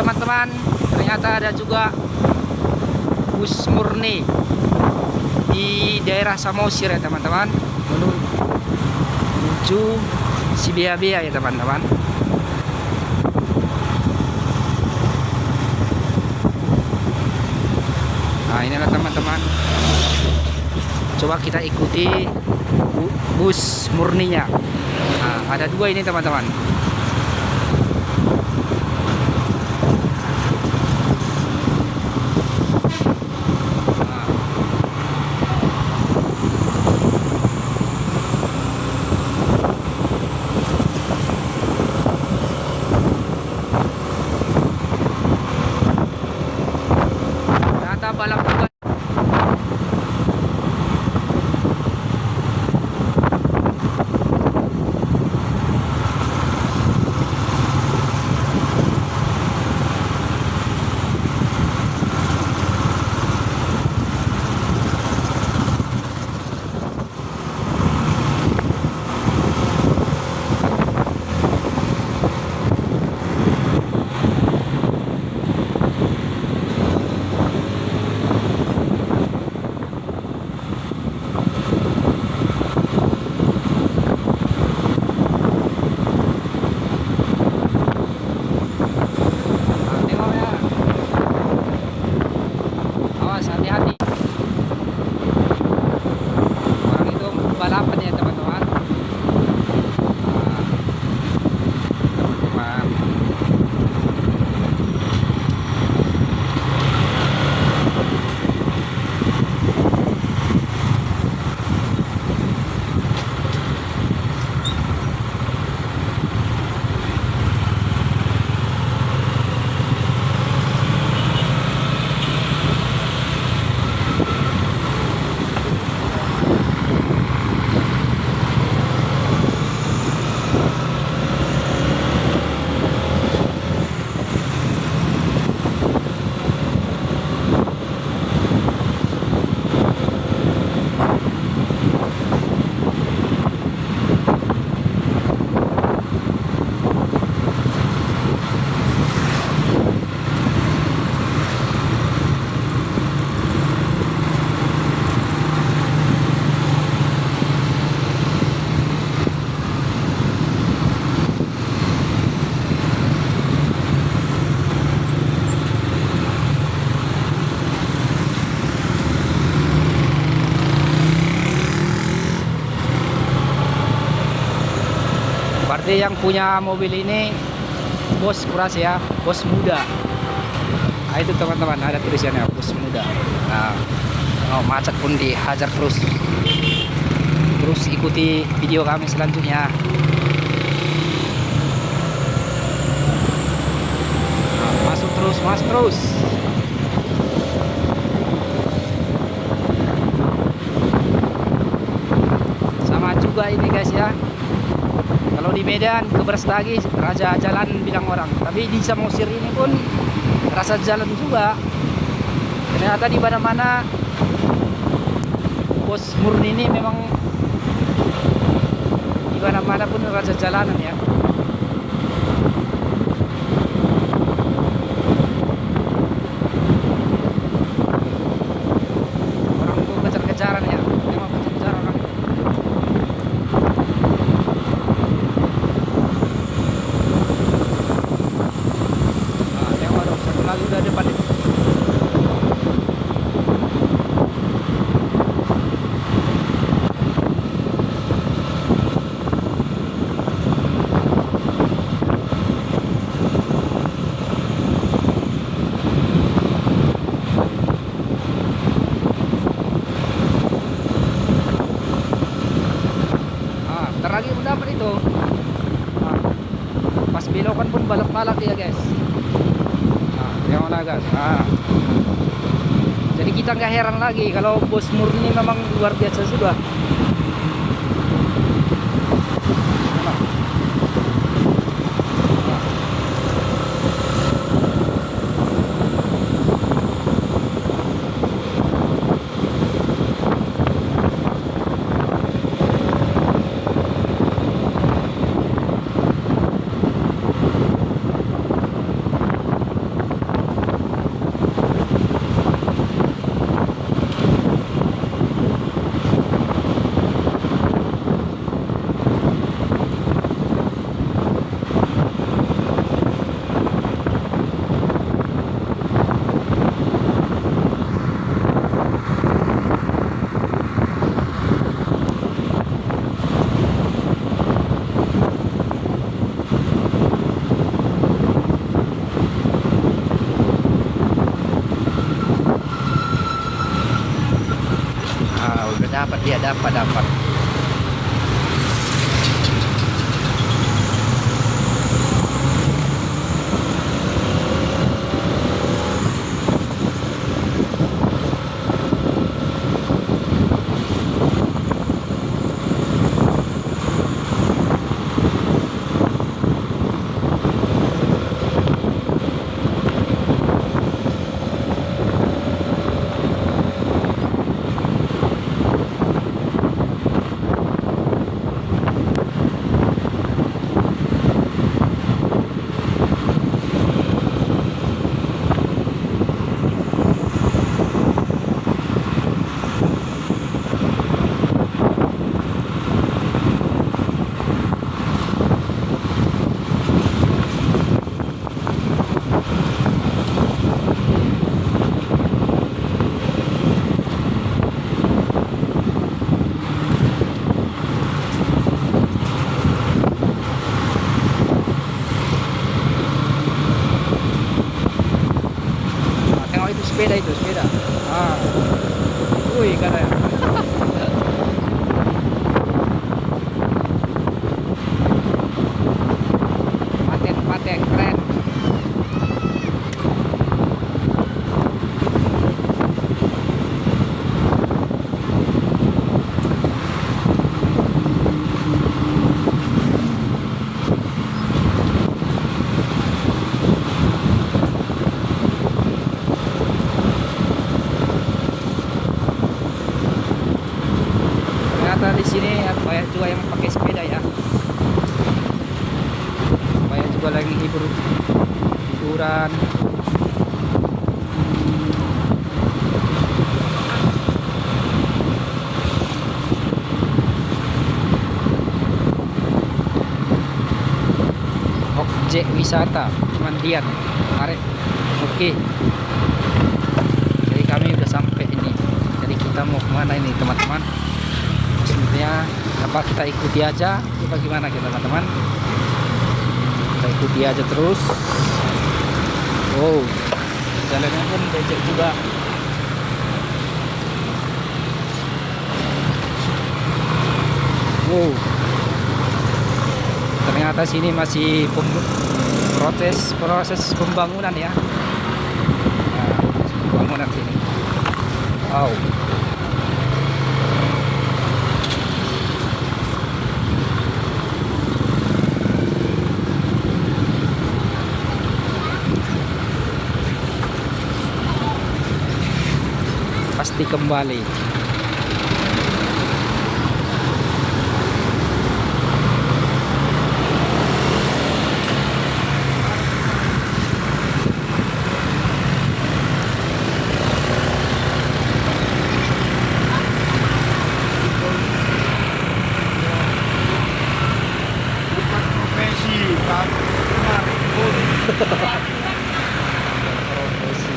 teman-teman. Ternyata ada juga bus murni di daerah Samosir ya teman-teman. Menuju Sibia-Bia ya teman-teman. Nah inilah teman-teman. Coba kita ikuti bus murninya. Nah, ada dua ini teman-teman berarti yang punya mobil ini bos kuras ya bos muda. Nah itu teman-teman ada tulisannya bos muda. Nah oh, macet pun dihajar terus. Terus ikuti video kami selanjutnya. Nah, masuk terus mas terus. Sama juga ini guys ya di Medan ke Berstagi raja jalan bilang orang. Tapi di Samosir ini pun rasa jalan juga. Ternyata di mana-mana pos murni ini memang di mana-mana pun raja jalanan ya balak-balak ya guys. Nah, yang mana guys? Nah. jadi kita nggak heran lagi kalau bos murni memang luar biasa sudah dapat dia dapat dapat objek wisata mandian Mari. oke. Jadi kami udah sampai ini. Jadi kita mau ke mana ini teman-teman? Sebenarnya apa kita ikuti aja? Ini bagaimana kita teman-teman? Kita ikuti aja terus. Wow. Jalannya pun becek juga. Wow ternyata sini masih proses proses pembangunan ya. Nah, pembangunan sini. Wow. Pasti kembali bukan profesi tapi kemarin pun profesi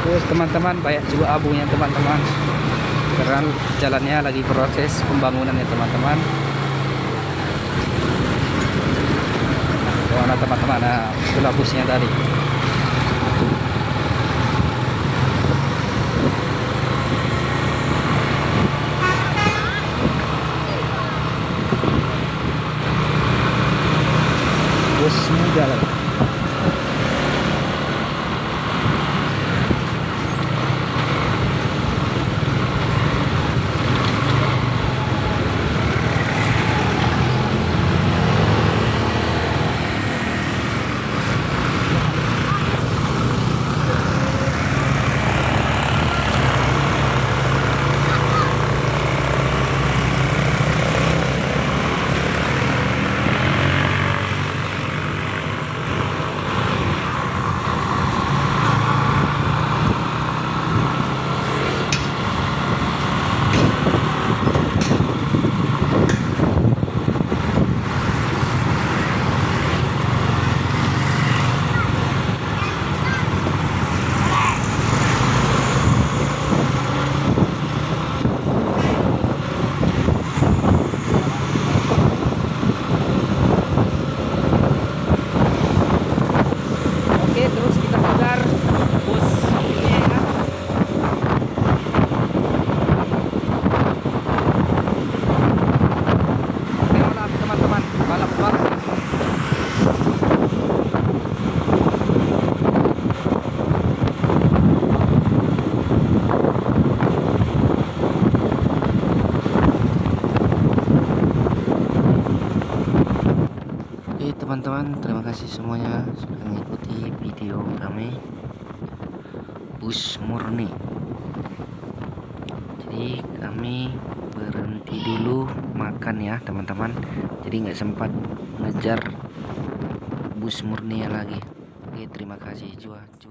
terus teman-teman banyak juga abunya teman-teman. Karena jalannya lagi proses pembangunan ya teman-teman. Nah, mana teman-teman? Nah itulah busnya tadi bus muda lagi oke terus kita kejar bus ini ya Tengoklah teman-teman balap-balap Oke teman-teman terima kasih semuanya sudah mengikuti video kami. Bus murni. Jadi kami berhenti dulu makan ya teman-teman. Jadi nggak sempat ngejar bus murni lagi. Oke terima kasih. Jua, jua.